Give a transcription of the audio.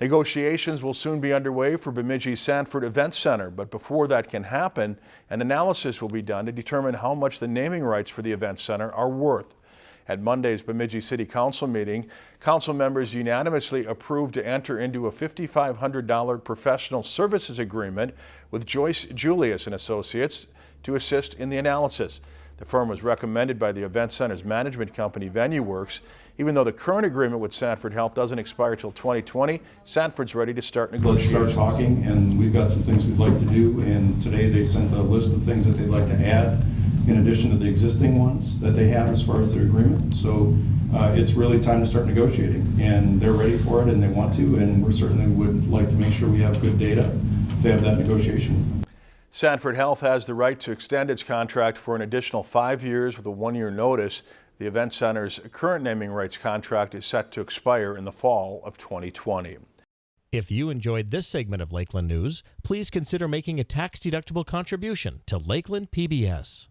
Negotiations will soon be underway for Bemidji Sanford Event Center, but before that can happen, an analysis will be done to determine how much the naming rights for the event center are worth. At Monday's Bemidji City Council meeting, council members unanimously approved to enter into a $5,500 professional services agreement with Joyce Julius and Associates to assist in the analysis. The firm was recommended by the event center's management company VenueWorks. Even though the current agreement with Sanford Health doesn't expire till 2020, Sanford's ready to start negotiating. Let's start talking, and we've got some things we'd like to do, and today they sent a list of things that they'd like to add in addition to the existing ones that they have as far as their agreement. So uh, it's really time to start negotiating, and they're ready for it, and they want to, and we certainly would like to make sure we have good data to have that negotiation. Sanford Health has the right to extend its contract for an additional five years with a one-year notice. The event center's current naming rights contract is set to expire in the fall of 2020. If you enjoyed this segment of Lakeland News, please consider making a tax-deductible contribution to Lakeland PBS.